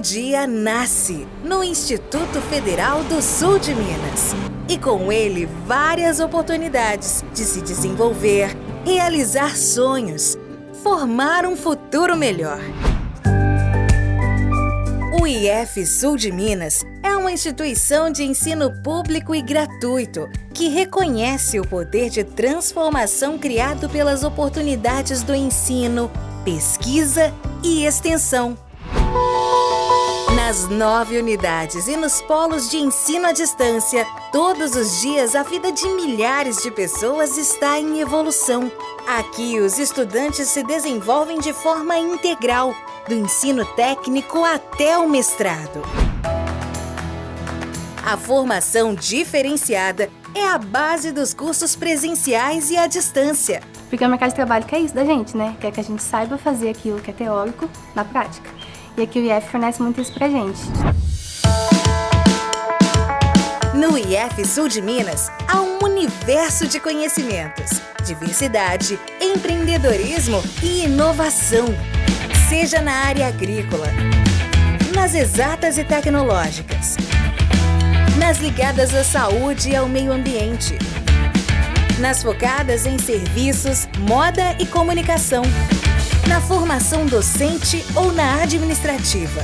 dia nasce no Instituto Federal do Sul de Minas. E com ele, várias oportunidades de se desenvolver, realizar sonhos, formar um futuro melhor. O IF Sul de Minas é uma instituição de ensino público e gratuito que reconhece o poder de transformação criado pelas oportunidades do ensino, pesquisa e extensão. Nas nove unidades e nos polos de ensino à distância, todos os dias a vida de milhares de pessoas está em evolução. Aqui, os estudantes se desenvolvem de forma integral, do ensino técnico até o mestrado. A formação diferenciada é a base dos cursos presenciais e à distância. Porque o mercado de trabalho quer isso da gente, né? Quer que a gente saiba fazer aquilo que é teórico na prática. E aqui o IF fornece muito isso pra gente. No IF Sul de Minas, há um universo de conhecimentos, diversidade, empreendedorismo e inovação. Seja na área agrícola, nas exatas e tecnológicas, nas ligadas à saúde e ao meio ambiente, nas focadas em serviços, moda e comunicação na formação docente ou na administrativa,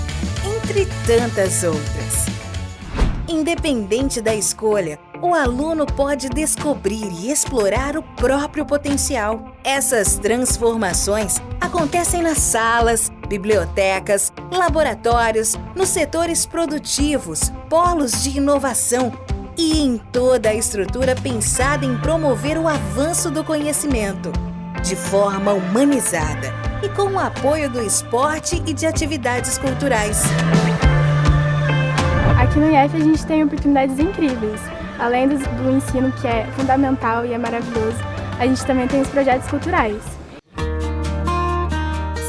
entre tantas outras. Independente da escolha, o aluno pode descobrir e explorar o próprio potencial. Essas transformações acontecem nas salas, bibliotecas, laboratórios, nos setores produtivos, polos de inovação e em toda a estrutura pensada em promover o avanço do conhecimento, de forma humanizada e com o apoio do esporte e de atividades culturais. Aqui no IF a gente tem oportunidades incríveis. Além do, do ensino que é fundamental e é maravilhoso, a gente também tem os projetos culturais.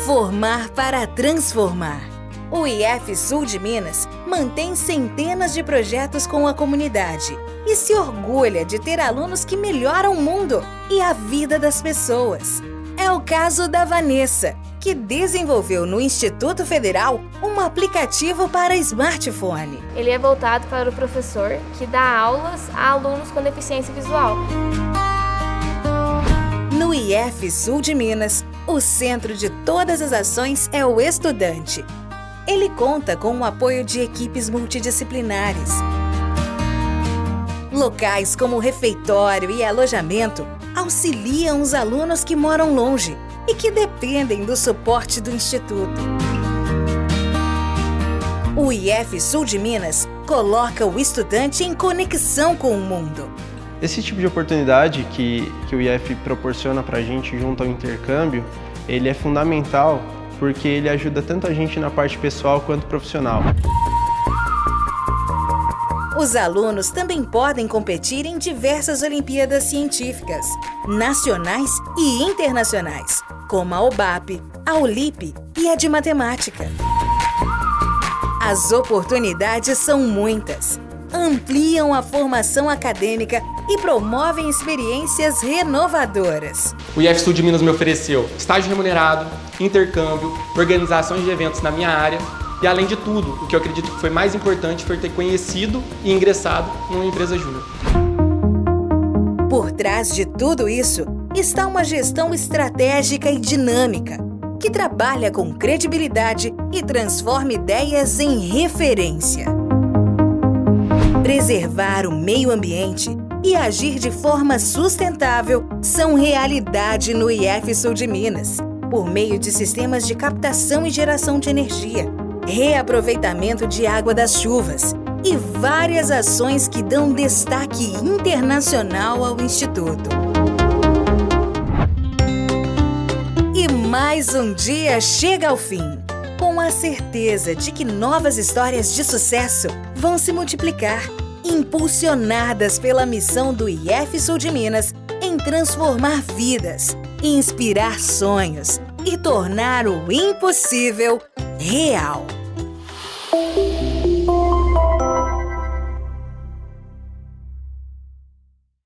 Formar para transformar. O IF Sul de Minas mantém centenas de projetos com a comunidade e se orgulha de ter alunos que melhoram o mundo e a vida das pessoas. É o caso da Vanessa, que desenvolveu no Instituto Federal um aplicativo para smartphone. Ele é voltado para o professor que dá aulas a alunos com deficiência visual. No IF Sul de Minas, o centro de todas as ações é o estudante. Ele conta com o apoio de equipes multidisciplinares. Locais como refeitório e alojamento auxiliam os alunos que moram longe e que dependem do suporte do Instituto. O IF Sul de Minas coloca o estudante em conexão com o mundo. Esse tipo de oportunidade que, que o IF proporciona para a gente junto ao intercâmbio, ele é fundamental porque ele ajuda tanto a gente na parte pessoal quanto profissional. Os alunos também podem competir em diversas Olimpíadas Científicas, nacionais e internacionais, como a OBAP, a OLIP e a de Matemática. As oportunidades são muitas. Ampliam a formação acadêmica e promovem experiências renovadoras. O IF Sul de Minas me ofereceu estágio remunerado, intercâmbio, organizações de eventos na minha área e além de tudo, o que eu acredito que foi mais importante foi ter conhecido e ingressado numa empresa júnior. Por trás de tudo isso está uma gestão estratégica e dinâmica, que trabalha com credibilidade e transforma ideias em referência. Preservar o meio ambiente e agir de forma sustentável são realidade no IF Sul de Minas, por meio de sistemas de captação e geração de energia, reaproveitamento de água das chuvas e várias ações que dão destaque internacional ao Instituto. E mais um dia chega ao fim, com a certeza de que novas histórias de sucesso vão se multiplicar, impulsionadas pela missão do IF Sul de Minas em transformar vidas, inspirar sonhos e tornar o impossível real.